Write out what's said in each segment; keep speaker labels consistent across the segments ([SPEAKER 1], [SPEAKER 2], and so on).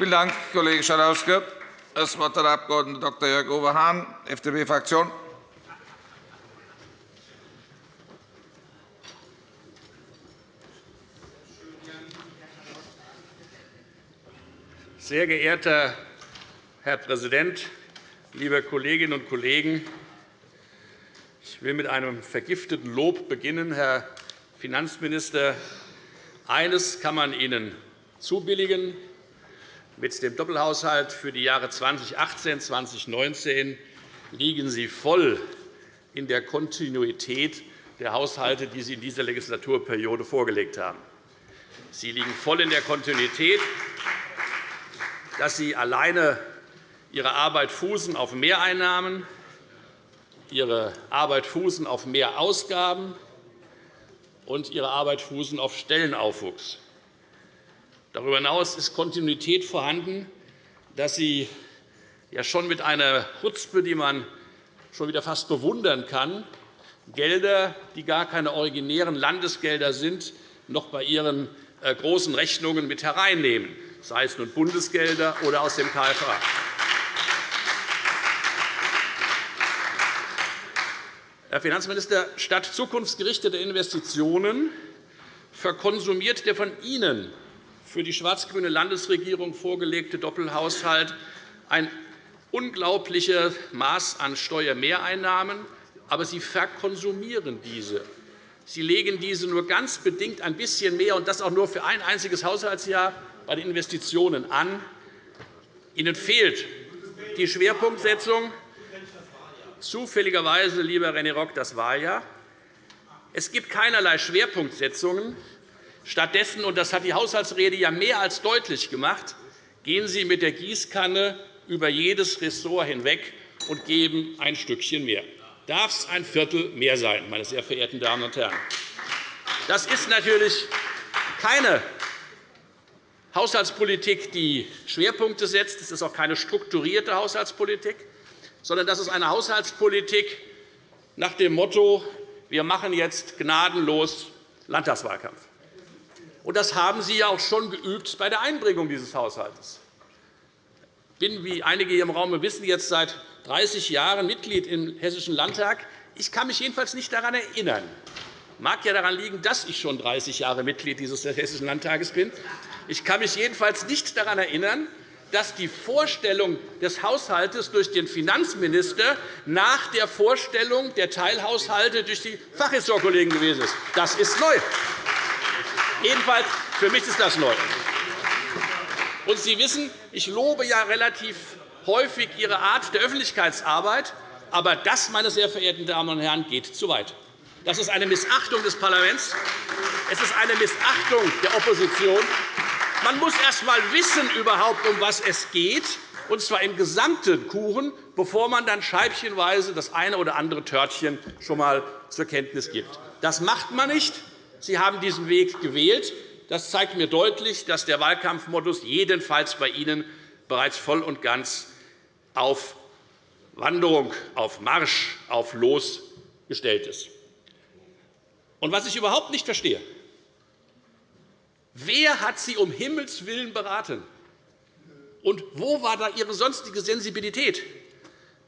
[SPEAKER 1] Vielen Dank, Kollege Schalauske. Das Wort hat der Abg. Dr. Jörg-Uwe Hahn, FDP-Fraktion.
[SPEAKER 2] Sehr geehrter Herr Präsident, liebe Kolleginnen und Kollegen! Ich will mit einem vergifteten Lob beginnen, Herr Finanzminister. Eines kann man Ihnen zubilligen. Mit dem Doppelhaushalt für die Jahre 2018 und 2019 liegen Sie voll in der Kontinuität der Haushalte, die Sie in dieser Legislaturperiode vorgelegt haben. Sie liegen voll in der Kontinuität dass Sie alleine Ihre Arbeit fußen auf Mehreinnahmen, Ihre Arbeit fußen auf mehr Ausgaben und Ihre Arbeit fußen auf Stellenaufwuchs. Darüber hinaus ist Kontinuität vorhanden, dass Sie ja schon mit einer Chutzpe, die man schon wieder fast bewundern kann, Gelder, die gar keine originären Landesgelder sind, noch bei Ihren äh, großen Rechnungen mit hereinnehmen sei es nun Bundesgelder oder aus dem KFA. Herr Finanzminister, statt zukunftsgerichteter Investitionen verkonsumiert der von Ihnen für die schwarz-grüne Landesregierung vorgelegte Doppelhaushalt ein unglaubliches Maß an Steuermehreinnahmen, aber Sie verkonsumieren diese. Sie legen diese nur ganz bedingt ein bisschen mehr, und das auch nur für ein einziges Haushaltsjahr, bei den Investitionen an. Ihnen fehlt die Schwerpunktsetzung. Zufälligerweise, lieber René Rock, das war ja. Es gibt keinerlei Schwerpunktsetzungen. Stattdessen, und das hat die Haushaltsrede ja mehr als deutlich gemacht, gehen Sie mit der Gießkanne über jedes Ressort hinweg und geben ein Stückchen mehr. Darf es ein Viertel mehr sein, meine sehr verehrten Damen und Herren? Das ist natürlich keine Haushaltspolitik, die Schwerpunkte setzt. Es ist auch keine strukturierte Haushaltspolitik, sondern das ist eine Haushaltspolitik nach dem Motto, wir machen jetzt gnadenlos Landtagswahlkampf. Das haben Sie ja auch schon geübt bei der Einbringung dieses Haushalts. Ich bin, wie einige hier im Raum wissen, jetzt seit 30 Jahren Mitglied im Hessischen Landtag. Ich kann mich jedenfalls nicht daran erinnern, mag ja daran liegen, dass ich schon 30 Jahre Mitglied dieses Hessischen Landtages bin. Ich kann mich jedenfalls nicht daran erinnern, dass die Vorstellung des Haushalts durch den Finanzminister nach der Vorstellung der Teilhaushalte durch die Fachressortkollegen gewesen ist. Das ist neu. Jedenfalls für mich ist das neu. Und Sie wissen, ich lobe ja relativ häufig Ihre Art der Öffentlichkeitsarbeit. Aber das, meine sehr verehrten Damen und Herren, geht zu weit. Das ist eine Missachtung des Parlaments. Es ist eine Missachtung der Opposition. Man muss erst einmal wissen, überhaupt, um was es geht, und zwar im gesamten Kuchen, bevor man dann scheibchenweise das eine oder andere Törtchen schon einmal zur Kenntnis gibt. Das macht man nicht. Sie haben diesen Weg gewählt. Das zeigt mir deutlich, dass der Wahlkampfmodus jedenfalls bei Ihnen bereits voll und ganz auf Wanderung, auf Marsch, auf Los gestellt ist. Und was ich überhaupt nicht verstehe, wer hat Sie um Himmels willen beraten? Und wo war da Ihre sonstige Sensibilität,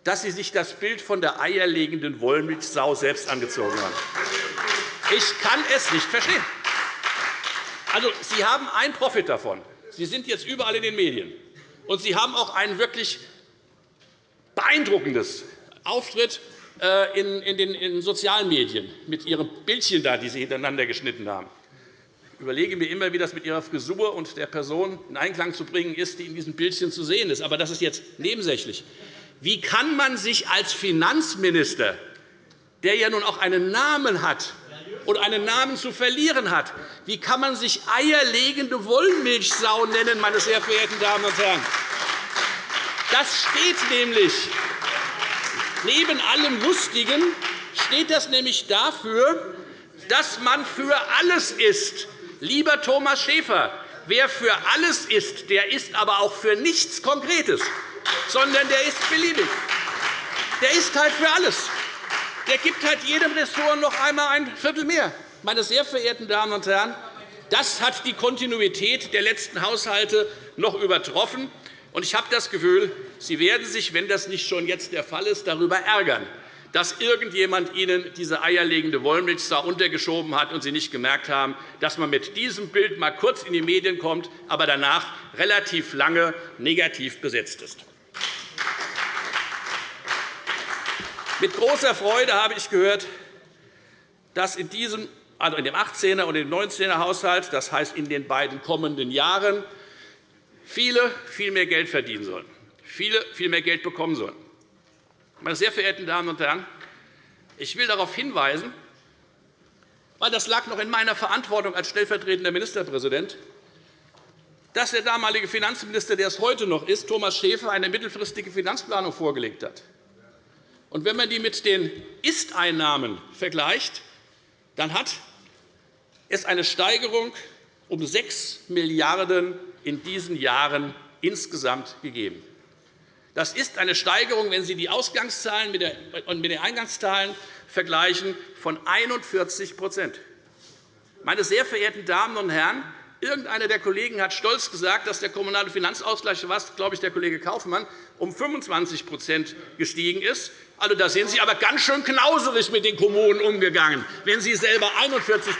[SPEAKER 2] dass Sie sich das Bild von der eierlegenden Wollmilchsau selbst angezogen haben? Ich kann es nicht verstehen. Also, Sie haben einen Profit davon. Sie sind jetzt überall in den Medien. Und Sie haben auch ein wirklich beeindruckendes Auftritt äh, in den sozialen Medien mit Ihren Bildchen, die Sie hintereinander geschnitten haben. Ich überlege mir immer, wie das mit Ihrer Frisur und der Person in Einklang zu bringen ist, die in diesen Bildchen zu sehen ist. Aber das ist jetzt nebensächlich. Wie kann man sich als Finanzminister, der ja nun auch einen Namen hat und einen Namen zu verlieren hat, wie kann man sich eierlegende Wollmilchsau nennen, meine sehr verehrten Damen und Herren? Das steht nämlich Neben allem Lustigen steht das nämlich dafür, dass man für alles ist. Lieber Thomas Schäfer, wer für alles ist, der ist aber auch für nichts Konkretes, sondern der ist beliebig. Der ist halt für alles. Der gibt halt jedem Ressort noch einmal ein Viertel mehr. Meine sehr verehrten Damen und Herren, Das hat die Kontinuität der letzten Haushalte noch übertroffen. Ich habe das Gefühl, Sie werden sich, wenn das nicht schon jetzt der Fall ist, darüber ärgern, dass irgendjemand Ihnen diese eierlegende Wollmilchsau untergeschoben hat und Sie nicht gemerkt haben, dass man mit diesem Bild einmal kurz in die Medien kommt, aber danach relativ lange negativ besetzt ist. Mit großer Freude habe ich gehört, dass in diesem also in dem 18er und dem 19er Haushalt, das heißt in den beiden kommenden Jahren, viele viel mehr Geld verdienen sollen, viele viel mehr Geld bekommen sollen. Meine sehr verehrten Damen und Herren, ich will darauf hinweisen, weil das lag noch in meiner Verantwortung als stellvertretender Ministerpräsident, dass der damalige Finanzminister, der es heute noch ist, Thomas Schäfer, eine mittelfristige Finanzplanung vorgelegt hat. Und wenn man die mit den Ist-Einnahmen vergleicht, dann hat es eine Steigerung um 6 Milliarden € in diesen Jahren insgesamt gegeben. Das ist eine Steigerung, wenn Sie die Ausgangszahlen mit den Eingangszahlen vergleichen, von 41 Meine sehr verehrten Damen und Herren, irgendeiner der Kollegen hat stolz gesagt, dass der kommunale Finanzausgleich, was glaube ich der Kollege Kaufmann, um 25% gestiegen ist. Also, da sind Sie aber ganz schön knauserig mit den Kommunen umgegangen, wenn Sie selber 41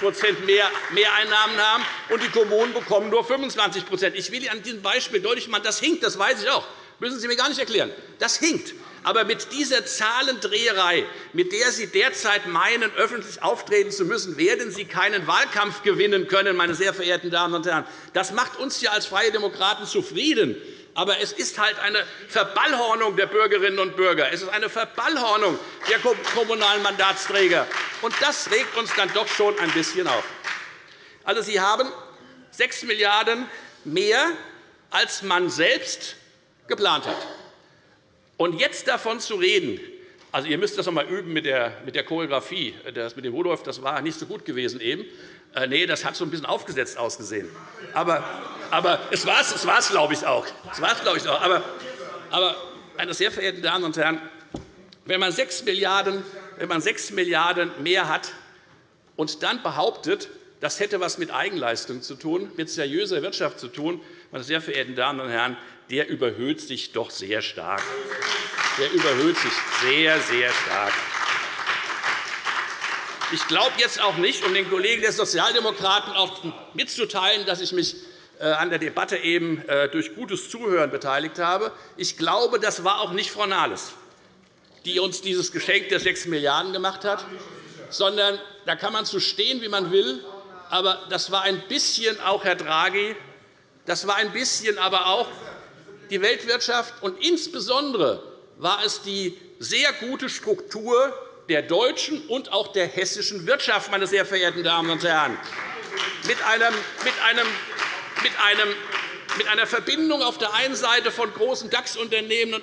[SPEAKER 2] mehr Mehreinnahmen haben und die Kommunen bekommen nur 25% Ich will Ihnen an diesem Beispiel deutlich machen, das hinkt, das weiß ich auch. Müssen Sie mir gar nicht erklären. Das hinkt. Aber mit dieser Zahlendreherei, mit der Sie derzeit meinen, öffentlich auftreten zu müssen, werden Sie keinen Wahlkampf gewinnen können, meine sehr verehrten Damen und Herren. Das macht uns hier als Freie Demokraten zufrieden. Aber es ist halt eine Verballhornung der Bürgerinnen und Bürger. Es ist eine Verballhornung der kommunalen Mandatsträger. Und das regt uns dann doch schon ein bisschen auf. Also, Sie haben 6 Milliarden € mehr, als man selbst geplant hat. Und jetzt davon zu reden, also, ihr müsst das noch einmal üben mit der, mit der Choreografie. Das mit dem Rudolf das war nicht so gut gewesen eben. Äh, nee, das hat so ein bisschen aufgesetzt ausgesehen. Aber, aber es war es, war's, glaube ich, auch. Es war's, glaube ich, auch. Aber, aber, meine sehr verehrten Damen und Herren, wenn man 6 Milliarden, wenn man 6 Milliarden € mehr hat und dann behauptet, das hätte etwas mit Eigenleistung zu tun, mit seriöser Wirtschaft zu tun, meine sehr verehrten Damen und Herren, der überhöht sich doch sehr stark. Der überhöht sich sehr, sehr stark. Ich glaube jetzt auch nicht, um den Kollegen der Sozialdemokraten auch mitzuteilen, dass ich mich äh, an der Debatte eben äh, durch gutes Zuhören beteiligt habe. Ich glaube, das war auch nicht Frau Nahles, die uns dieses Geschenk der 6 Milliarden € gemacht hat, sondern da kann man zu stehen, wie man will. Aber das war ein bisschen auch Herr Draghi, das war ein bisschen aber auch die Weltwirtschaft, und insbesondere war es die sehr gute Struktur der deutschen und auch der hessischen Wirtschaft, meine sehr verehrten Damen und Herren, mit, einem, mit, einem, mit, einem, mit einer Verbindung auf der einen Seite von großen DAX-Unternehmen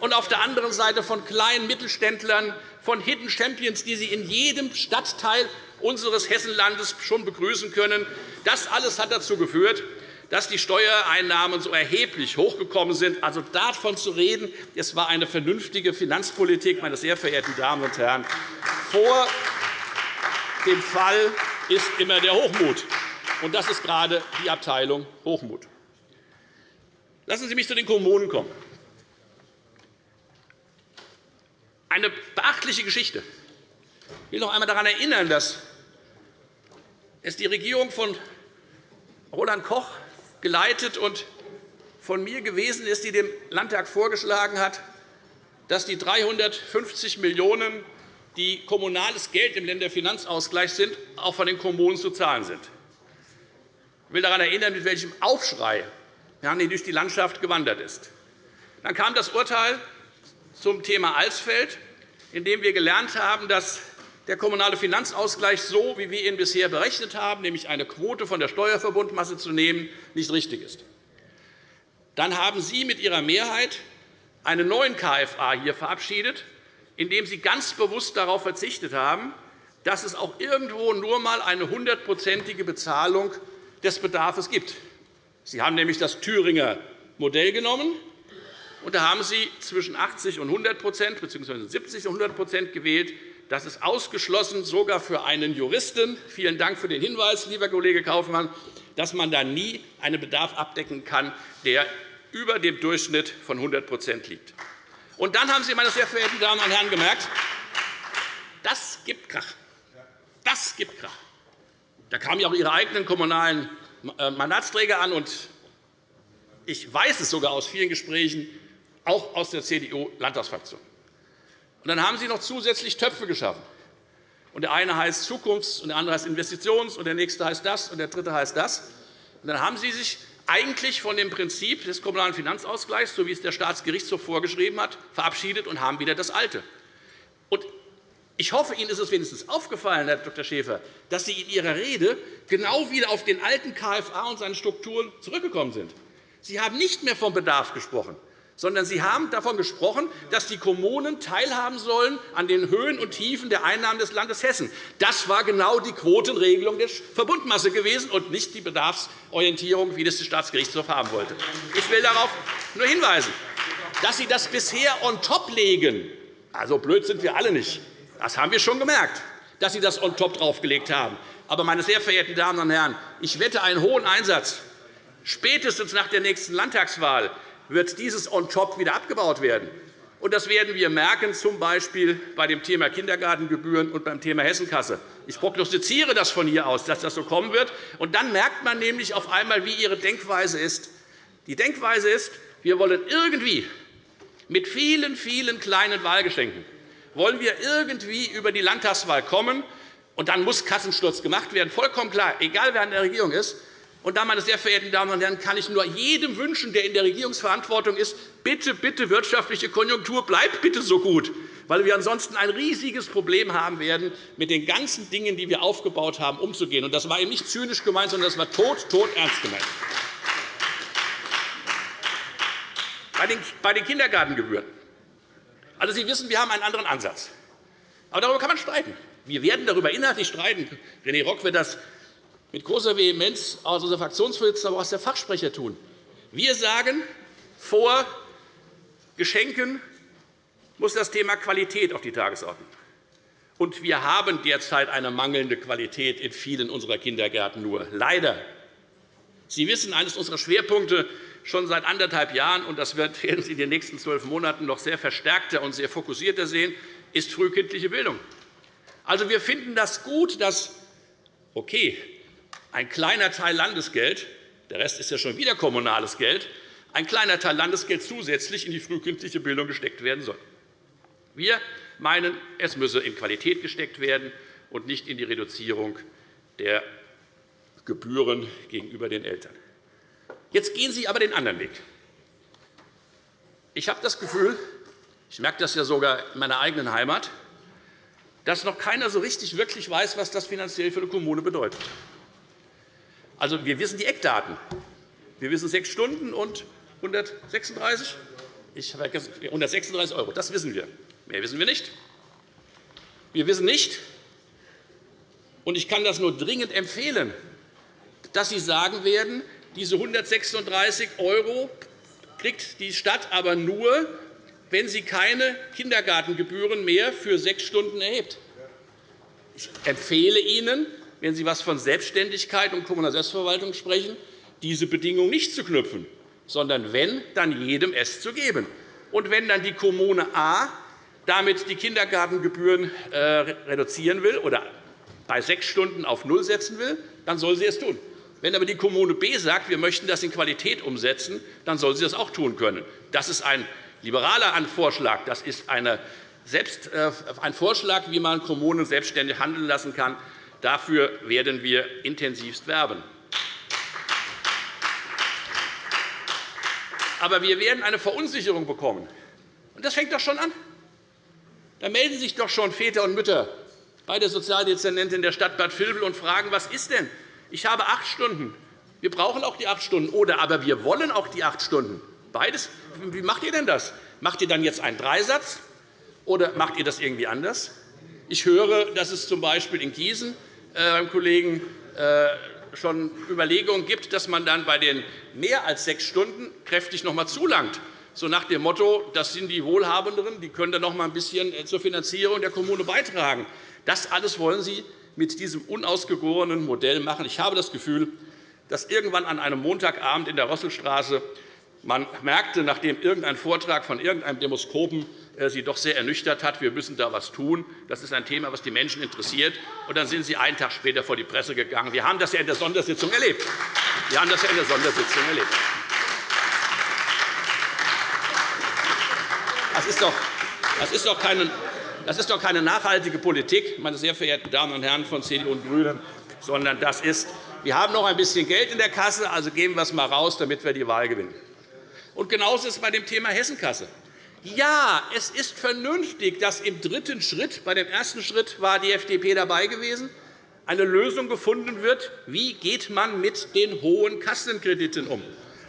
[SPEAKER 2] und auf der anderen Seite von kleinen Mittelständlern, von Hidden Champions, die Sie in jedem Stadtteil unseres Hessenlandes schon begrüßen können. Das alles hat dazu geführt, dass die Steuereinnahmen so erheblich hochgekommen sind. Also davon zu reden, es war eine vernünftige Finanzpolitik, meine sehr verehrten Damen und Herren. Vor dem Fall ist immer der Hochmut. Und das ist gerade die Abteilung Hochmut. Lassen Sie mich zu den Kommunen kommen. Eine beachtliche Geschichte. Ich will noch einmal daran erinnern, dass es die Regierung von Roland Koch geleitet und von mir gewesen ist, die dem Landtag vorgeschlagen hat, dass die 350 Millionen €, die kommunales Geld im Länderfinanzausgleich sind, auch von den Kommunen zu zahlen sind. Ich will daran erinnern, mit welchem Aufschrei Herrn durch die Landschaft gewandert ist. Dann kam das Urteil zum Thema Alsfeld, in dem wir gelernt haben, dass der kommunale Finanzausgleich, so wie wir ihn bisher berechnet haben, nämlich eine Quote von der Steuerverbundmasse zu nehmen, nicht richtig ist. Dann haben Sie mit Ihrer Mehrheit einen neuen KFA hier verabschiedet, indem Sie ganz bewusst darauf verzichtet haben, dass es auch irgendwo nur einmal eine hundertprozentige Bezahlung des Bedarfs gibt. Sie haben nämlich das Thüringer Modell genommen, und da haben Sie zwischen 80 und 100% bzw. 70 und 100% gewählt, Das ist ausgeschlossen, sogar für einen Juristen. Vielen Dank für den Hinweis, lieber Kollege Kaufmann, dass man da nie einen Bedarf abdecken kann, der über dem Durchschnitt von 100% liegt. Und dann haben Sie, meine sehr verehrten Damen und Herren, gemerkt, das gibt Krach. Das gibt Krach. Da kamen ja auch Ihre eigenen kommunalen äh, Mandatsträger an. Und ich weiß es sogar aus vielen Gesprächen, auch aus der CDU-Landtagsfraktion. Und dann haben Sie noch zusätzlich Töpfe geschaffen. Und der eine heißt Zukunfts-, und der andere heißt Investitions-, und der nächste heißt das, und der dritte heißt das. Und dann haben Sie sich eigentlich von dem Prinzip des Kommunalen Finanzausgleichs, so wie es der Staatsgerichtshof vorgeschrieben hat, verabschiedet und haben wieder das Alte. Und ich hoffe, Ihnen ist es wenigstens aufgefallen, Herr Dr. Schäfer, dass Sie in Ihrer Rede genau wieder auf den alten KFA und seine Strukturen zurückgekommen sind. Sie haben nicht mehr vom Bedarf gesprochen sondern Sie haben davon gesprochen, dass die Kommunen teilhaben sollen an den Höhen und Tiefen der Einnahmen des Landes Hessen. Das war genau die Quotenregelung der Verbundmasse gewesen und nicht die Bedarfsorientierung, wie das der Staatsgerichtshof haben wollte. Ich will darauf nur hinweisen, dass Sie das bisher on top legen. Also blöd sind wir alle nicht. Das haben wir schon gemerkt, dass Sie das on top draufgelegt haben. Aber, meine sehr verehrten Damen und Herren, ich wette einen hohen Einsatz. Spätestens nach der nächsten Landtagswahl wird dieses on top wieder abgebaut werden. Das werden wir merken, z. B. bei dem Thema Kindergartengebühren und beim Thema Hessenkasse. Ich prognostiziere das von hier aus, dass das so kommen wird. Und dann merkt man nämlich auf einmal, wie Ihre Denkweise ist. Die Denkweise ist, wir wollen irgendwie mit vielen, vielen kleinen Wahlgeschenken wollen wir irgendwie über die Landtagswahl kommen, und dann muss Kassensturz gemacht werden. Vollkommen klar, egal wer an der Regierung ist. Und da, meine sehr verehrten Damen und Herren, kann ich nur jedem wünschen, der in der Regierungsverantwortung ist, bitte, bitte, wirtschaftliche Konjunktur, bleibt bitte so gut, weil wir ansonsten ein riesiges Problem haben werden, mit den ganzen Dingen, die wir aufgebaut haben, umzugehen. Das war eben nicht zynisch gemeint, sondern das war tot, tot ernst gemeint. Bei den Kindergartengebühren. Also, Sie wissen, wir haben einen anderen Ansatz. Aber darüber kann man streiten. Wir werden darüber inhaltlich streiten. René Rock wird das mit großer Vehemenz aus unserer Fraktionsvorsitzende, aber auch aus der Fachsprecher tun. Wir sagen, vor Geschenken muss das Thema Qualität auf die Tagesordnung. Und wir haben derzeit eine mangelnde Qualität in vielen unserer Kindergärten nur. Leider. Sie wissen, eines unserer Schwerpunkte schon seit anderthalb Jahren, und das werden Sie in den nächsten zwölf Monaten noch sehr verstärkter und sehr fokussierter sehen, ist frühkindliche Bildung. Also, wir finden das gut, dass okay, ein kleiner Teil Landesgeld, der Rest ist ja schon wieder kommunales Geld, ein kleiner Teil Landesgeld zusätzlich in die frühkindliche Bildung gesteckt werden soll. Wir meinen, es müsse in Qualität gesteckt werden und nicht in die Reduzierung der Gebühren gegenüber den Eltern. Jetzt gehen Sie aber den anderen Weg. Ich habe das Gefühl, ich merke das ja sogar in meiner eigenen Heimat, dass noch keiner so richtig wirklich weiß, was das finanziell für eine Kommune bedeutet. Also, wir wissen die Eckdaten. Wir wissen sechs Stunden und 136, ich 136 €. Das wissen wir. Mehr wissen wir nicht. Wir wissen nicht, und ich kann das nur dringend empfehlen, dass Sie sagen werden, diese 136 € kriegt die Stadt aber nur, wenn sie keine Kindergartengebühren mehr für sechs Stunden erhebt. Ich empfehle Ihnen, wenn Sie etwas von Selbstständigkeit und kommunaler Selbstverwaltung sprechen, diese Bedingung nicht zu knüpfen, sondern wenn, dann jedem es zu geben. Und wenn dann die Kommune A damit die Kindergartengebühren äh, reduzieren will oder bei sechs Stunden auf null setzen will, dann soll sie es tun. Wenn aber die Kommune B sagt, wir möchten das in Qualität umsetzen, dann soll sie das auch tun können. Das ist ein liberaler Vorschlag. Das ist äh, ein Vorschlag, wie man Kommunen selbstständig handeln lassen kann. Dafür werden wir intensivst werben. Aber wir werden eine Verunsicherung bekommen. Und das fängt doch schon an. Da melden sich doch schon Väter und Mütter bei der Sozialdezernentin der Stadt Bad Vilbel und fragen, was ist denn? Ich habe acht Stunden. Wir brauchen auch die acht Stunden. Oder aber wir wollen auch die acht Stunden. Beides. Wie macht ihr denn das? Macht ihr dann jetzt einen Dreisatz, oder macht ihr das irgendwie anders? Ich höre, dass es z. B. in Gießen beim Kollegen äh, schon Überlegungen gibt, dass man dann bei den mehr als sechs Stunden kräftig noch einmal zulangt. so nach dem Motto, das sind die Wohlhabenderen, die können dann noch einmal ein bisschen äh, zur Finanzierung der Kommune beitragen. Das alles wollen Sie mit diesem unausgegorenen Modell machen. Ich habe das Gefühl, dass irgendwann an einem Montagabend in der Rosselstraße man merkte, nachdem irgendein Vortrag von irgendeinem Demoskopen äh, Sie doch sehr ernüchtert hat, wir müssen da etwas tun. Das ist ein Thema, das die Menschen interessiert. Und dann sind Sie einen Tag später vor die Presse gegangen. Wir haben das ja in der Sondersitzung erlebt. Wir haben das ja in der Sondersitzung erlebt. Das ist doch, das ist doch keine, das ist doch keine nachhaltige Politik, meine sehr verehrten Damen und Herren von CDU und GRÜNEN, sondern das ist, wir haben noch ein bisschen Geld in der Kasse, also geben wir es einmal raus, damit wir die Wahl gewinnen. Und genauso ist es bei dem Thema Hessenkasse. Ja, es ist vernünftig, dass im dritten Schritt, bei dem ersten Schritt war die FDP dabei gewesen, eine Lösung gefunden wird, wie geht man mit den hohen Kassenkrediten um.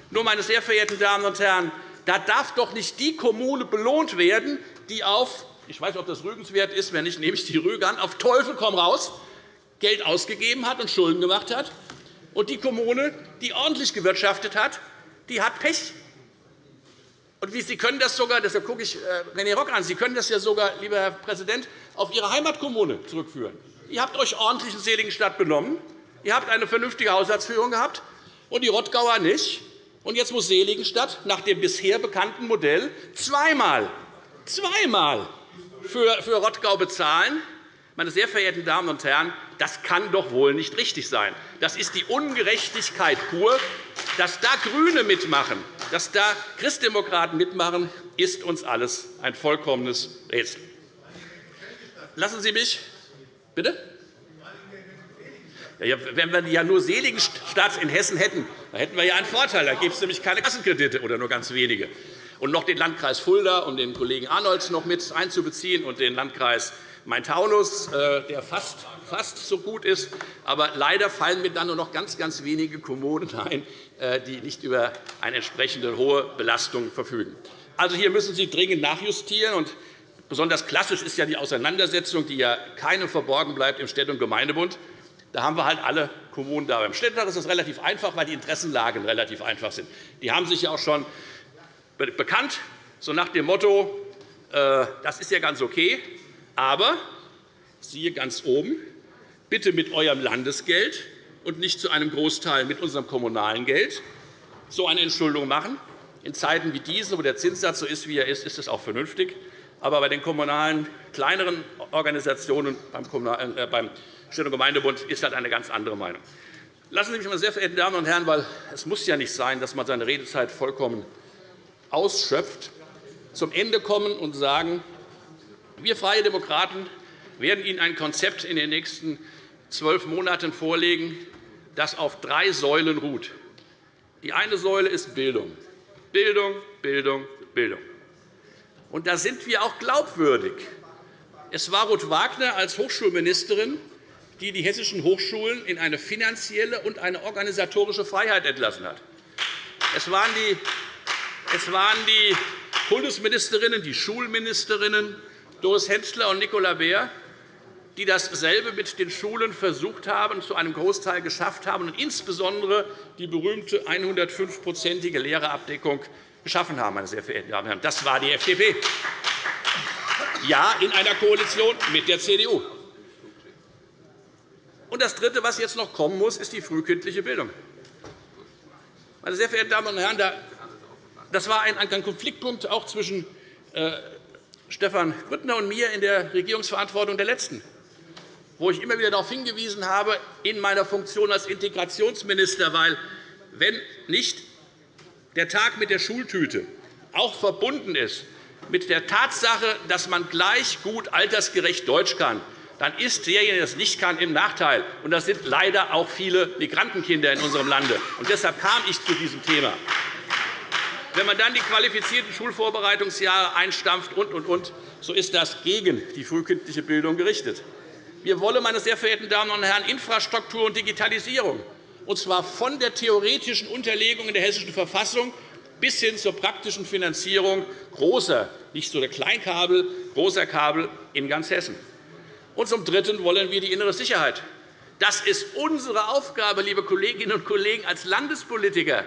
[SPEAKER 2] Nur, meine sehr verehrten Damen und Herren, da darf doch nicht die Kommune belohnt werden, die auf ich weiß nicht, ob das rügenswert ist, wenn nicht, nehme ich die Rüge an, auf Teufel komm raus, Geld ausgegeben hat und Schulden gemacht hat. Und die Kommune, die ordentlich gewirtschaftet hat, die hat Pech. Und Sie können das sogar, deshalb gucke ich äh, René Rock an, Sie können das ja sogar, lieber Herr Präsident, auf Ihre Heimatkommune zurückführen. Ihr habt euch ordentlich in Seligenstadt benommen. Ihr habt eine vernünftige Haushaltsführung gehabt, und die Rottgauer nicht. Und jetzt muss Seligenstadt nach dem bisher bekannten Modell zweimal, zweimal für, für Rottgau bezahlen. Meine sehr verehrten Damen und Herren, das kann doch wohl nicht richtig sein. Das ist die Ungerechtigkeit pur. Dass da GRÜNE mitmachen, dass da Christdemokraten mitmachen, ist uns alles ein vollkommenes Rätsel. Lassen Sie mich bitte? Ja, wenn wir ja nur Seligenstadt in Hessen hätten, dann hätten wir ja einen Vorteil. Da gäbe es nämlich keine Kassenkredite oder nur ganz wenige. Und noch den Landkreis Fulda, um den Kollegen Arnolds noch mit einzubeziehen, und den Landkreis Main-Taunus, äh, der fast, fast so gut ist. Aber leider fallen mir dann nur noch ganz, ganz wenige Kommunen ein, äh, die nicht über eine entsprechende hohe Belastung verfügen. Also, hier müssen Sie dringend nachjustieren. Und besonders klassisch ist ja die Auseinandersetzung, die ja keinem verborgen bleibt im Städte- und Gemeindebund. Da haben wir halt alle Kommunen da. Beim Städtetag ist es relativ einfach, weil die Interessenlagen relativ einfach sind. Die haben sich ja auch schon bekannt, so nach dem Motto, äh, das ist ja ganz okay, aber siehe ganz oben, bitte mit eurem Landesgeld und nicht zu einem Großteil mit unserem kommunalen Geld so eine Entschuldung machen. In Zeiten wie diesen, wo der Zinssatz so ist, wie er ist, ist es auch vernünftig. Aber bei den kommunalen, kleineren Organisationen beim äh, Städte- und Gemeindebund ist halt eine ganz andere Meinung. Lassen Sie mich, meine sehr verehrten Damen und Herren, weil es muss ja nicht sein, dass man seine Redezeit vollkommen ausschöpft, zum Ende kommen und sagen, wir Freie Demokraten werden Ihnen ein Konzept in den nächsten zwölf Monaten vorlegen, das auf drei Säulen ruht. Die eine Säule ist Bildung. Bildung, Bildung, Bildung. Und da sind wir auch glaubwürdig. Es war Ruth Wagner als Hochschulministerin, die die hessischen Hochschulen in eine finanzielle und eine organisatorische Freiheit entlassen hat. Es waren die, es waren die Kultusministerinnen, die Schulministerinnen, Doris Hensler und Nicola Beer, die dasselbe mit den Schulen versucht haben, zu einem Großteil geschafft haben und insbesondere die berühmte 105-prozentige Lehrerabdeckung geschaffen haben. Meine sehr verehrten Damen und Herren. Das war die FDP. Ja, in einer Koalition mit der CDU. Und das Dritte, was jetzt noch kommen muss, ist die frühkindliche Bildung. Meine sehr verehrten Damen und Herren, das war ein Konfliktpunkt auch zwischen äh, Stefan Grüttner und mir in der Regierungsverantwortung der letzten, wo ich immer wieder darauf hingewiesen habe, in meiner Funktion als Integrationsminister, weil wenn nicht der Tag mit der Schultüte auch verbunden ist mit der Tatsache, dass man gleich gut altersgerecht Deutsch kann, dann ist derjenige, der das nicht kann, im Nachteil. Und das sind leider auch viele Migrantenkinder in unserem Lande. Und deshalb kam ich zu diesem Thema. Wenn man dann die qualifizierten Schulvorbereitungsjahre einstampft und, und, und, so ist das gegen die frühkindliche Bildung gerichtet. Wir wollen, meine sehr verehrten Damen und Herren, Infrastruktur und Digitalisierung, und zwar von der theoretischen Unterlegung in der Hessischen Verfassung bis hin zur praktischen Finanzierung großer, nicht so der Kleinkabel, großer Kabel in ganz Hessen. Und zum Dritten wollen wir die innere Sicherheit. Das ist unsere Aufgabe, liebe Kolleginnen und Kollegen, als Landespolitiker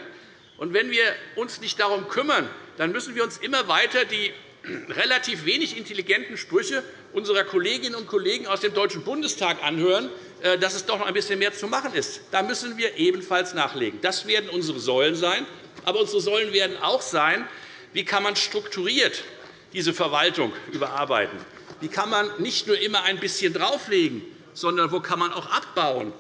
[SPEAKER 2] Und wenn wir uns nicht darum kümmern, dann müssen wir uns immer weiter die relativ wenig intelligenten Sprüche unserer Kolleginnen und Kollegen aus dem Deutschen Bundestag anhören, äh, dass es doch noch ein bisschen mehr zu machen ist. Da müssen wir ebenfalls nachlegen. Das werden unsere Säulen sein. Aber unsere Säulen werden auch sein, wie kann man strukturiert diese Verwaltung überarbeiten? Wie kann man nicht nur immer ein bisschen drauflegen, sondern wo kann man auch abbauen?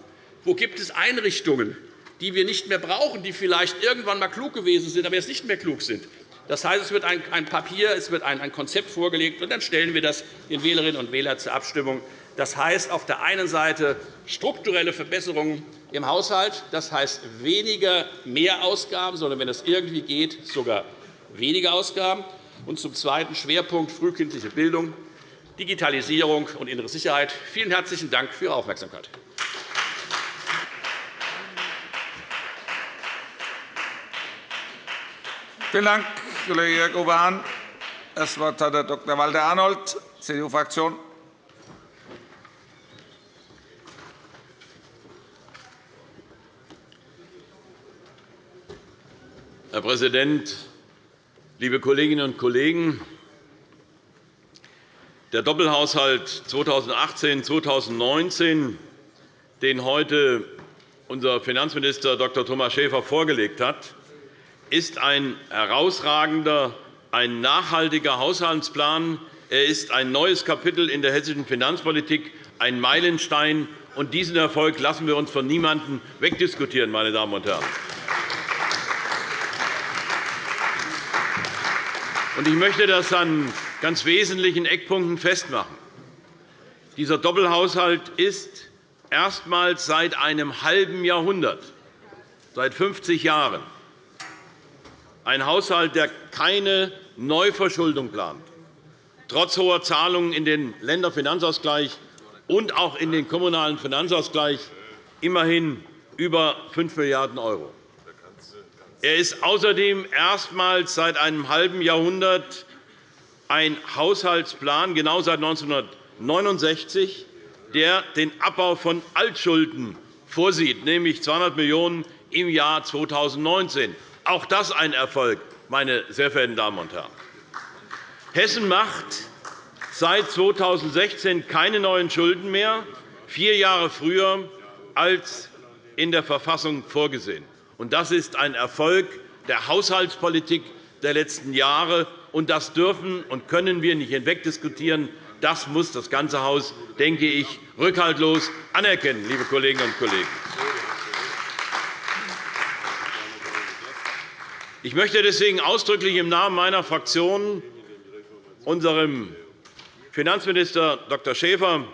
[SPEAKER 2] Wo gibt es Einrichtungen, die wir nicht mehr brauchen, die vielleicht irgendwann einmal klug gewesen sind, aber jetzt nicht mehr klug sind? Das heißt, es wird ein Papier, es wird ein Konzept vorgelegt, und dann stellen wir das den Wählerinnen und Wählern zur Abstimmung. Das heißt auf der einen Seite strukturelle Verbesserungen im Haushalt, das heißt weniger Mehrausgaben, sondern wenn es irgendwie geht, sogar weniger Ausgaben. Und zum zweiten Schwerpunkt frühkindliche Bildung, Digitalisierung und innere Sicherheit. Vielen herzlichen Dank für Ihre Aufmerksamkeit.
[SPEAKER 1] Vielen Dank, Kollege Jörg Oberhahn. Das Wort hat Herr Dr. Walter Arnold, CDU-Fraktion.
[SPEAKER 3] Herr Präsident, liebe Kolleginnen und Kollegen! Der Doppelhaushalt 2018-2019, den heute unser Finanzminister Dr. Thomas Schäfer vorgelegt hat, ist ein herausragender, ein nachhaltiger Haushaltsplan. Er ist ein neues Kapitel in der hessischen Finanzpolitik, ein Meilenstein. Und diesen Erfolg lassen wir uns von niemandem wegdiskutieren, meine Damen und Herren. Ich möchte das an ganz wesentlichen Eckpunkten festmachen. Dieser Doppelhaushalt ist erstmals seit einem halben Jahrhundert, seit 50 Jahren, ein Haushalt, der keine Neuverschuldung plant, trotz hoher Zahlungen in den Länderfinanzausgleich und auch in den kommunalen Finanzausgleich immerhin über 5 Milliarden €. Er ist außerdem erstmals seit einem halben Jahrhundert ein Haushaltsplan, genau seit 1969, der den Abbau von Altschulden vorsieht, nämlich 200 Millionen € im Jahr 2019. Auch das ein Erfolg, meine sehr verehrten Damen und Herren. Hessen macht seit 2016 keine neuen Schulden mehr, vier Jahre früher als in der Verfassung vorgesehen. Das ist ein Erfolg der Haushaltspolitik der letzten Jahre. Und das dürfen und können wir nicht hinwegdiskutieren. Das muss das ganze Haus, denke ich, rückhaltlos anerkennen, liebe Kolleginnen und Kollegen. Ich möchte deswegen ausdrücklich im Namen meiner Fraktion unserem Finanzminister Dr. Schäfer,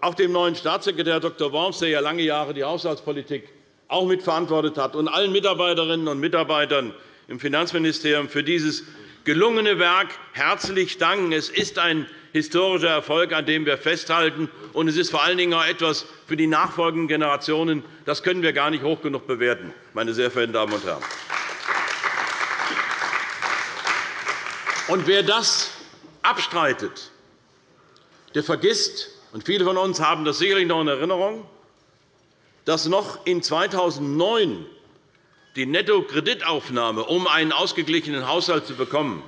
[SPEAKER 3] auch dem neuen Staatssekretär Dr. Worms, der ja lange Jahre die Haushaltspolitik auch mitverantwortet hat, und allen Mitarbeiterinnen und Mitarbeitern im Finanzministerium für dieses gelungene Werk herzlich danken. Es ist ein historischer Erfolg, an dem wir festhalten, und es ist vor allen Dingen auch etwas für die nachfolgenden Generationen. Das können wir gar nicht hoch genug bewerten, meine sehr verehrten Damen und Herren. Und wer das abstreitet, der vergisst, und viele von uns haben das sicherlich noch in Erinnerung, dass noch in 2009 die Nettokreditaufnahme, um einen ausgeglichenen Haushalt zu bekommen,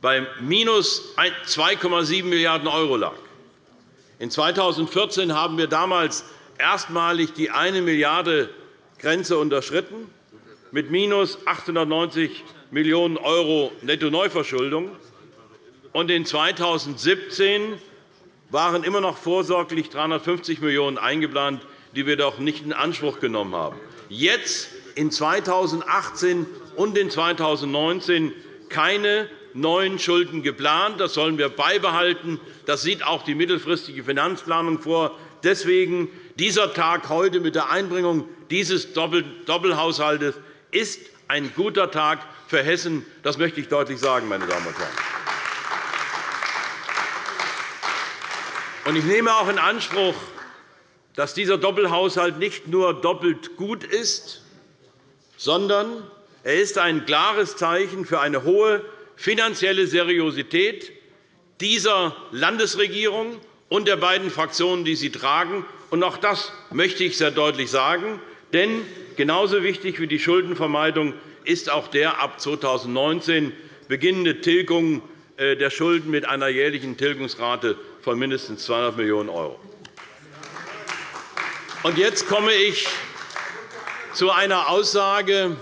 [SPEAKER 3] bei minus 2,7 Milliarden € lag. In 2014 haben wir damals erstmalig die 1 Milliarde Grenze unterschritten, mit minus 890 Millionen € Netto-Neuverschuldung. Und in 2017 waren immer noch vorsorglich 350 Millionen € eingeplant die wir doch nicht in Anspruch genommen haben. Jetzt, in 2018 und in 2019, keine neuen Schulden geplant. Das sollen wir beibehalten. Das sieht auch die mittelfristige Finanzplanung vor. Deswegen dieser Tag heute mit der Einbringung dieses Doppelhaushalts ist ein guter Tag für Hessen. Das möchte ich deutlich sagen, meine Damen und Herren. Ich nehme auch in Anspruch, dass dieser Doppelhaushalt nicht nur doppelt gut ist, sondern er ist ein klares Zeichen für eine hohe finanzielle Seriosität dieser Landesregierung und der beiden Fraktionen, die sie tragen. Auch das möchte ich sehr deutlich sagen. Denn genauso wichtig wie die Schuldenvermeidung ist auch der ab 2019 beginnende Tilgung äh, der Schulden mit einer jährlichen Tilgungsrate von mindestens 200 Millionen €. Jetzt komme ich zu einer Aussage,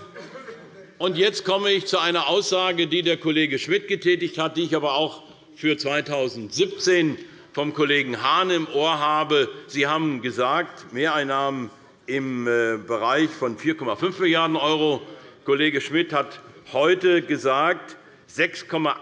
[SPEAKER 3] und jetzt komme ich zu einer Aussage, die der Kollege Schmidt getätigt hat, die ich aber auch für 2017 vom Kollegen Hahn im Ohr habe. Sie haben gesagt, Mehreinnahmen im äh, Bereich von 4,5 Milliarden €. Kollege Schmidt hat heute gesagt, 6,8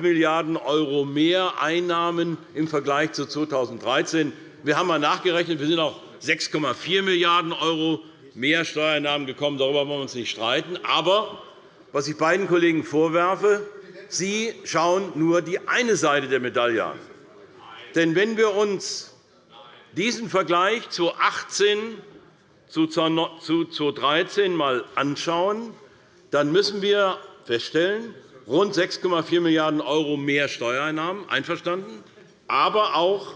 [SPEAKER 3] Milliarden € mehr Einnahmen im Vergleich zu 2013. Wir haben einmal nachgerechnet. Wir sind auf 6,4 Milliarden € mehr Steuereinnahmen gekommen. Darüber wollen wir uns nicht streiten. Aber was ich beiden Kollegen vorwerfe, sie schauen nur die eine Seite der Medaille an. Denn wenn wir uns diesen Vergleich 2018 zu 2013 einmal anschauen, dann müssen wir feststellen, rund 6,4 Milliarden € mehr Steuereinnahmen, einverstanden, aber auch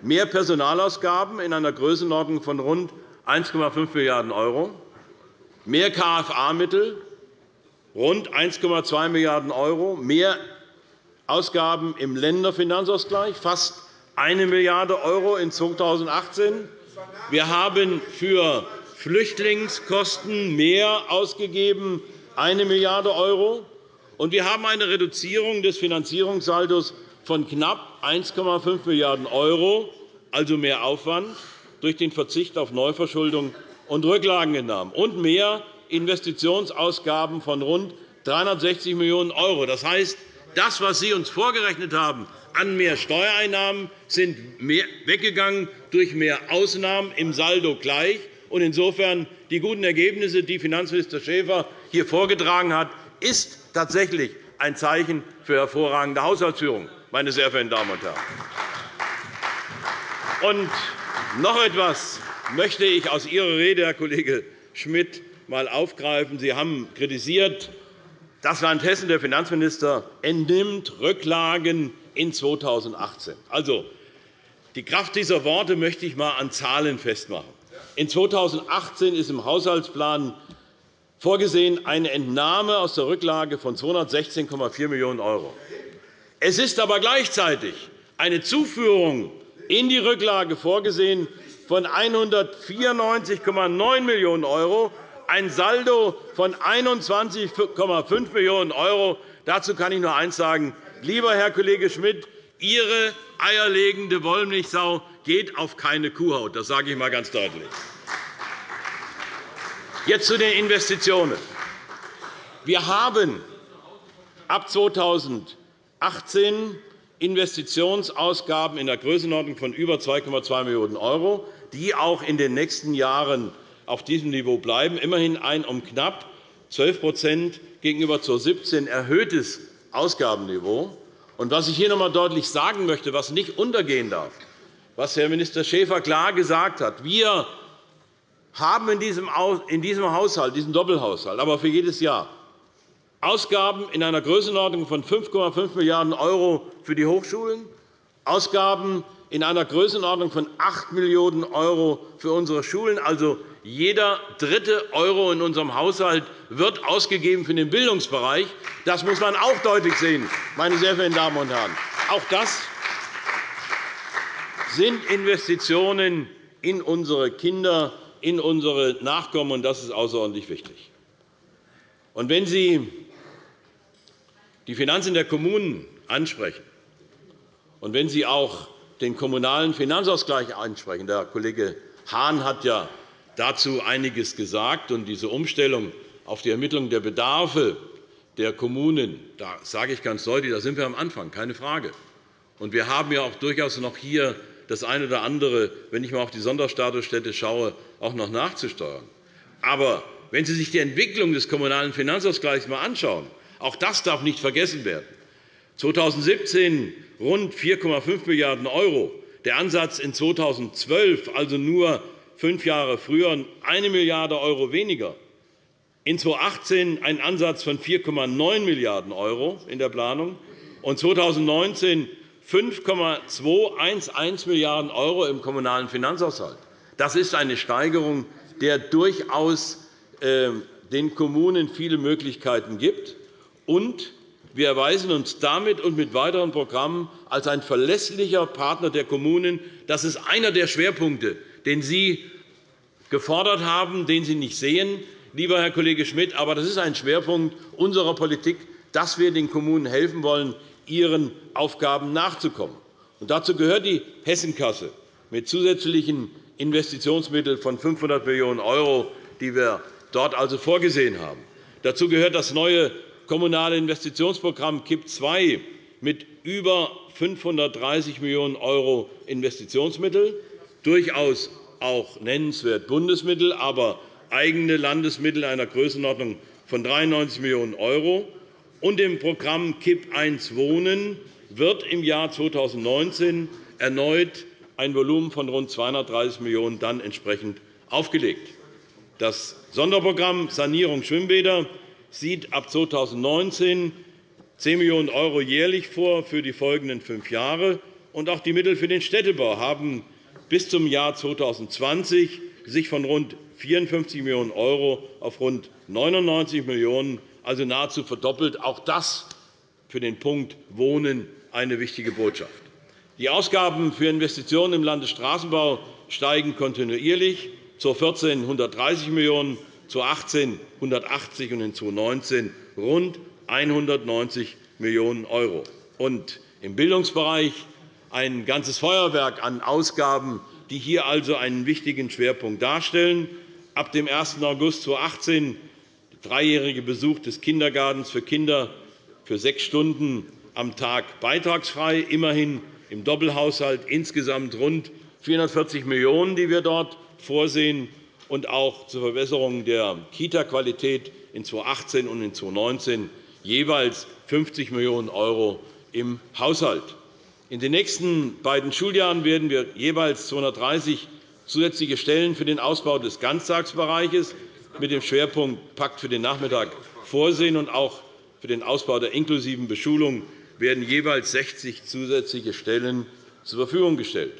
[SPEAKER 3] mehr Personalausgaben in einer Größenordnung von rund 1,5 Milliarden €, mehr KFA-Mittel, rund 1,2 Milliarden €, mehr Ausgaben im Länderfinanzausgleich, fast 1 Milliarde € in 2018. Wir haben für Flüchtlingskosten mehr ausgegeben, 1 Milliarde €. Und wir haben eine Reduzierung des Finanzierungssaldos von knapp 1,5 Milliarden €, also mehr Aufwand, durch den Verzicht auf Neuverschuldung und Rücklagenentnahmen und mehr Investitionsausgaben von rund 360 Millionen €. Das heißt, das, was Sie uns vorgerechnet haben an mehr Steuereinnahmen, sind weggegangen durch mehr Ausnahmen im Saldo gleich. Insofern die guten Ergebnisse, die Finanzminister Schäfer hier vorgetragen hat, ist tatsächlich ein Zeichen für hervorragende Haushaltsführung, meine sehr verehrten Damen und Herren. Und noch etwas möchte ich aus Ihrer Rede, Herr Kollege Schmidt, einmal aufgreifen. Sie haben kritisiert, das Land Hessen, der Finanzminister, entnimmt Rücklagen in 2018. Also, die Kraft dieser Worte möchte ich einmal an Zahlen festmachen. In 2018 ist im Haushaltsplan vorgesehen eine Entnahme aus der Rücklage von 216,4 Millionen €. Es ist aber gleichzeitig eine Zuführung in die Rücklage vorgesehen von 194,9 Millionen €, ein Saldo von 21,5 Millionen €. Dazu kann ich nur eines sagen. Lieber Herr Kollege Schmidt, Ihre eierlegende Wollmilchsau geht auf keine Kuhhaut. Das sage ich einmal ganz deutlich. Jetzt zu den Investitionen. Wir haben ab 2018 Investitionsausgaben in der Größenordnung von über 2,2 Millionen €, die auch in den nächsten Jahren auf diesem Niveau bleiben, immerhin ein um knapp 12% gegenüber 2017 erhöhtes Ausgabenniveau. Was ich hier noch einmal deutlich sagen möchte, was nicht untergehen darf, was Herr Minister Schäfer klar gesagt hat, wir haben in diesem Haushalt, diesem Doppelhaushalt, aber für jedes Jahr Ausgaben in einer Größenordnung von 5,5 Milliarden € für die Hochschulen, Ausgaben in einer Größenordnung von 8 Millionen € für unsere Schulen. Also jeder dritte Euro in unserem Haushalt wird ausgegeben für den Bildungsbereich. Das muss man auch deutlich sehen, meine sehr verehrten Damen und Herren. Auch das sind Investitionen in unsere Kinder, in unsere Nachkommen, und das ist außerordentlich wichtig. Und wenn Sie die Finanzen der Kommunen ansprechen und wenn Sie auch den kommunalen Finanzausgleich ansprechen, der Kollege Hahn hat ja dazu einiges gesagt, und diese Umstellung auf die Ermittlung der Bedarfe der Kommunen, da sage ich ganz deutlich, da sind wir am Anfang, keine Frage. Und wir haben ja auch durchaus noch hier das eine oder andere, wenn ich einmal auf die Sonderstatusstätte schaue, auch noch nachzusteuern. Aber wenn Sie sich die Entwicklung des Kommunalen Finanzausgleichs einmal anschauen, auch das darf nicht vergessen werden. 2017 rund 4,5 Milliarden €, der Ansatz in 2012, also nur fünf Jahre früher, 1 Milliarde € weniger. In 2018 ein Ansatz von 4,9 Milliarden € in der Planung und 2019 5,211 Milliarden € im Kommunalen Finanzhaushalt. Das ist eine Steigerung der durchaus ähm, den Kommunen viele Möglichkeiten gibt, und wir erweisen uns damit und mit weiteren Programmen als ein verlässlicher Partner der Kommunen. Das ist einer der Schwerpunkte, den Sie gefordert haben, den Sie nicht sehen, lieber Herr Kollege Schmidt. Aber das ist ein Schwerpunkt unserer Politik, dass wir den Kommunen helfen wollen, ihren Aufgaben nachzukommen. Und dazu gehört die Hessenkasse mit zusätzlichen Investitionsmitteln von 500 Millionen €, die wir dort also vorgesehen haben. Dazu gehört das neue Kommunale Investitionsprogramm KIP II mit über 530 Millionen € Investitionsmittel, durchaus auch nennenswert Bundesmittel, aber eigene Landesmittel einer Größenordnung von 93 Millionen €. Und im Programm KIP I Wohnen wird im Jahr 2019 erneut ein Volumen von rund 230 Millionen € dann entsprechend aufgelegt. Das Sonderprogramm Sanierung Schwimmbäder sieht ab 2019 10 Millionen € jährlich vor für die folgenden fünf Jahre. Und auch die Mittel für den Städtebau haben bis zum Jahr 2020 sich von rund 54 Millionen € auf rund 99 Millionen €, also nahezu verdoppelt. Auch das für den Punkt Wohnen eine wichtige Botschaft. Die Ausgaben für Investitionen im Landesstraßenbau steigen kontinuierlich, 2014 130 Millionen €, 2018 180 und in 2019 rund 190 Millionen €. Und im Bildungsbereich ein ganzes Feuerwerk an Ausgaben, die hier also einen wichtigen Schwerpunkt darstellen. Ab dem 1. August 2018 der dreijährige Besuch des Kindergartens für Kinder für sechs Stunden am Tag beitragsfrei, immerhin im Doppelhaushalt insgesamt rund 440 Millionen €, die wir dort vorsehen, und auch zur Verbesserung der Kita-Qualität in 2018 und in 2019 jeweils 50 Millionen € im Haushalt. In den nächsten beiden Schuljahren werden wir jeweils 230 zusätzliche Stellen für den Ausbau des Ganztagsbereiches mit dem Schwerpunkt Pakt für den Nachmittag vorsehen. Und auch für den Ausbau der inklusiven Beschulung werden jeweils 60 zusätzliche Stellen zur Verfügung gestellt.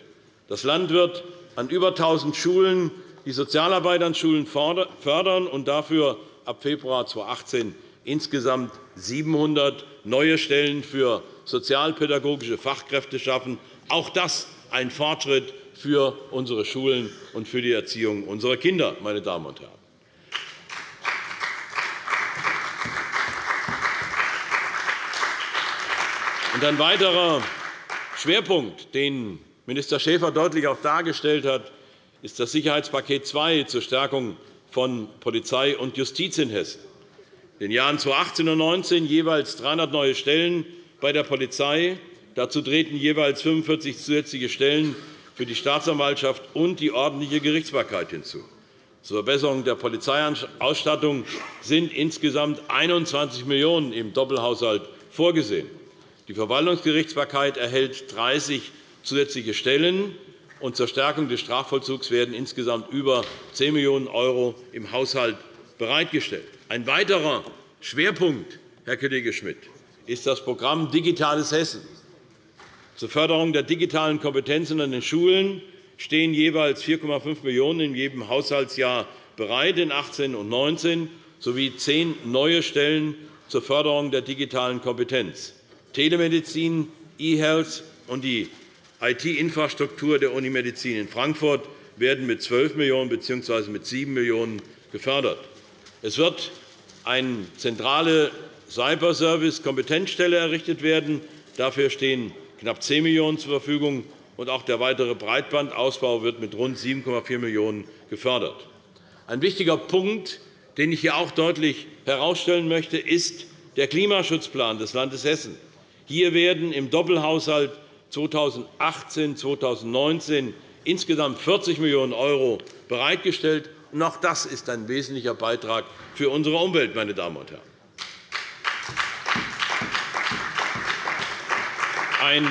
[SPEAKER 3] Das Land wird an über 1.000 Schulen die Sozialarbeit an Schulen fördern und dafür ab Februar 2018 insgesamt 700 neue Stellen für sozialpädagogische Fachkräfte schaffen. Auch das ein Fortschritt für unsere Schulen und für die Erziehung unserer Kinder. Meine Damen und Herren. ein weiterer Schwerpunkt, den Minister Schäfer deutlich auch dargestellt hat, ist das Sicherheitspaket II zur Stärkung von Polizei und Justiz in Hessen. In den Jahren 2018 und 2019 jeweils 300 neue Stellen bei der Polizei. Dazu treten jeweils 45 zusätzliche Stellen für die Staatsanwaltschaft und die ordentliche Gerichtsbarkeit hinzu. Zur Verbesserung der Polizeiausstattung sind insgesamt 21 Millionen € im Doppelhaushalt vorgesehen. Die Verwaltungsgerichtsbarkeit erhält 30 zusätzliche Stellen und zur Stärkung des Strafvollzugs werden insgesamt über 10 Millionen € im Haushalt bereitgestellt. Ein weiterer Schwerpunkt, Herr Kollege Schmidt, ist das Programm Digitales Hessen. Zur Förderung der digitalen Kompetenzen an den Schulen stehen jeweils 4,5 Millionen € in jedem Haushaltsjahr bereit in 2018 und 2019 sowie zehn neue Stellen zur Förderung der digitalen Kompetenz. Telemedizin, E-Health und die IT-Infrastruktur der Unimedizin in Frankfurt werden mit 12 Millionen € bzw. mit 7 Millionen € gefördert. Es wird eine zentrale Cyberservice-Kompetenzstelle errichtet werden. Dafür stehen knapp 10 Millionen € zur Verfügung. Und auch der weitere Breitbandausbau wird mit rund 7,4 Millionen € gefördert. Ein wichtiger Punkt, den ich hier auch deutlich herausstellen möchte, ist der Klimaschutzplan des Landes Hessen. Hier werden im Doppelhaushalt 2018-2019 insgesamt 40 Millionen € bereitgestellt. Auch das ist ein wesentlicher Beitrag für unsere Umwelt. Meine Damen und Herren. Ein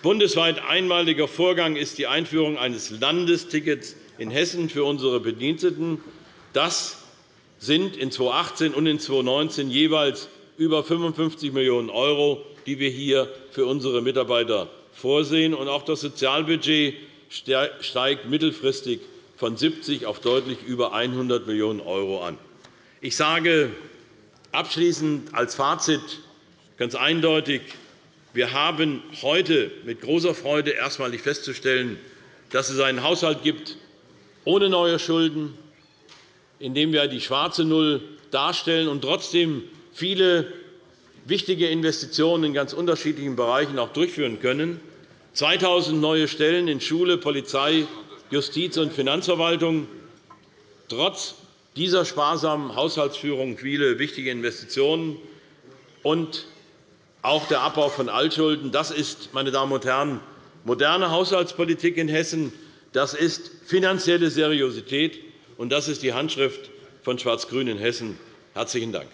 [SPEAKER 3] bundesweit einmaliger Vorgang ist die Einführung eines Landestickets in Hessen für unsere Bediensteten. Das sind in 2018 und in 2019 jeweils über 55 Millionen €, die wir hier für unsere Mitarbeiter vorsehen. Auch das Sozialbudget steigt mittelfristig von 70 auf deutlich über 100 Millionen € an. Ich sage abschließend als Fazit ganz eindeutig, wir haben heute mit großer Freude erstmalig festzustellen, dass es einen Haushalt gibt ohne neue Schulden, in dem wir die schwarze Null darstellen und trotzdem viele wichtige Investitionen in ganz unterschiedlichen Bereichen auch durchführen können. 2.000 neue Stellen in Schule, Polizei, Justiz und Finanzverwaltung. Trotz dieser sparsamen Haushaltsführung viele wichtige Investitionen und auch der Abbau von Altschulden. Das ist, meine Damen und Herren, moderne Haushaltspolitik in Hessen. Das ist finanzielle Seriosität, und das ist die Handschrift von Schwarz-Grün in Hessen. – Herzlichen Dank.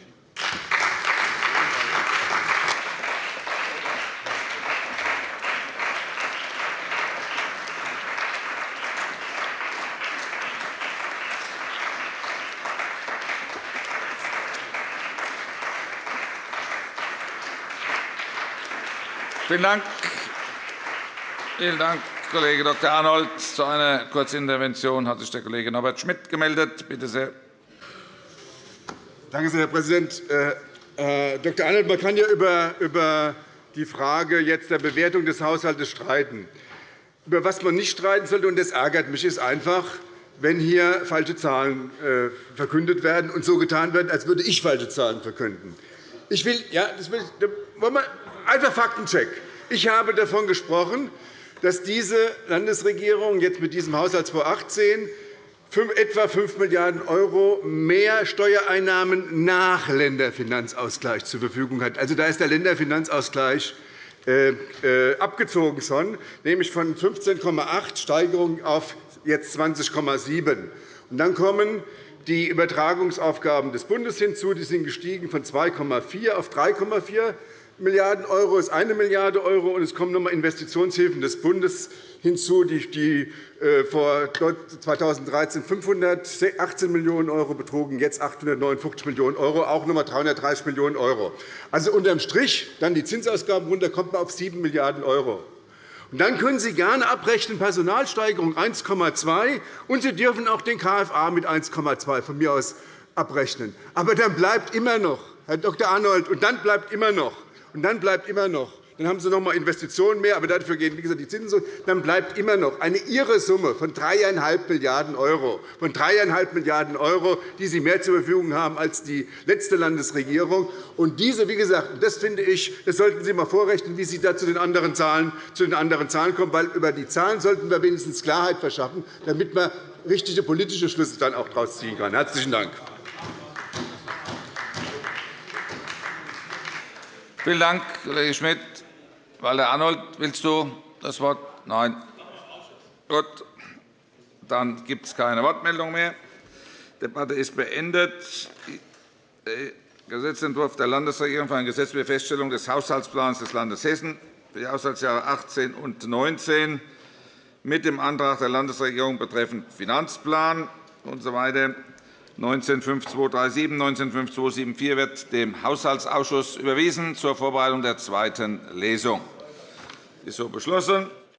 [SPEAKER 1] Vielen Dank. Vielen Dank, Kollege Dr. Arnold. Zu einer Kurzintervention hat sich der Kollege Norbert Schmidt gemeldet. Bitte sehr.
[SPEAKER 4] Danke sehr, Herr Präsident. Äh, äh Dr. Arnold, man kann ja über, die Frage jetzt der Bewertung des Haushalts streiten. Über was man nicht streiten sollte, und das ärgert mich, ist einfach, wenn hier falsche Zahlen äh, verkündet werden und so getan wird, als würde ich falsche Zahlen verkünden. Ich will, ja, das will, Einfach Faktencheck. Ich habe davon gesprochen, dass diese Landesregierung jetzt mit diesem Haushaltsfonds 18 etwa 5 Milliarden € mehr Steuereinnahmen nach Länderfinanzausgleich zur Verfügung hat. Also, da ist der Länderfinanzausgleich äh, äh, abgezogen schon, nämlich von 15,8 Steigerung auf jetzt 20,7. Dann kommen die Übertragungsaufgaben des Bundes hinzu. Die sind gestiegen von 2,4 auf 3,4 Milliarden € ist 1 Milliarde €, und es kommen noch einmal Investitionshilfen des Bundes hinzu, die äh, vor 2013 518 Millionen € betrugen, jetzt 859 Millionen €, auch noch einmal 330 Millionen €. Also unterm Strich dann die Zinsausgaben runter, kommt man auf 7 Milliarden €. Und dann können Sie gerne abrechnen Personalsteigerung 1,2 und Sie dürfen auch den KFA mit 1,2 von mir aus abrechnen. Aber dann bleibt immer noch, Herr Dr. Arnold, und dann bleibt immer noch und dann bleibt immer noch, dann haben Sie noch einmal Investitionen mehr, aber dafür gehen wie gesagt, die Zinsen zurück. Dann bleibt immer noch eine irre Summe von 3,5 Milliarden €, von 3,5 Milliarden €, die Sie mehr zur Verfügung haben als die letzte Landesregierung. Und diese, wie gesagt, das finde ich, das sollten Sie einmal vorrechnen, wie Sie da zu den anderen Zahlen, zu den anderen Zahlen kommen. Weil über die Zahlen sollten wir wenigstens Klarheit verschaffen, damit man richtige politische Schlüsse dann auch daraus ziehen kann. Herzlichen Dank.
[SPEAKER 1] Vielen Dank, Kollege Schmidt. Walter Arnold, willst du das Wort? Nein. Gut. Dann gibt es keine Wortmeldung mehr. Die Debatte ist beendet. Gesetzentwurf der Landesregierung für eine gesetzliche Feststellung des Haushaltsplans des Landes Hessen für die Haushaltsjahre 2018 und 2019 mit dem Antrag der Landesregierung betreffend Finanzplan usw. So 195237, 195274 wird dem Haushaltsausschuss überwiesen zur Vorbereitung der zweiten Lesung. Das ist so beschlossen.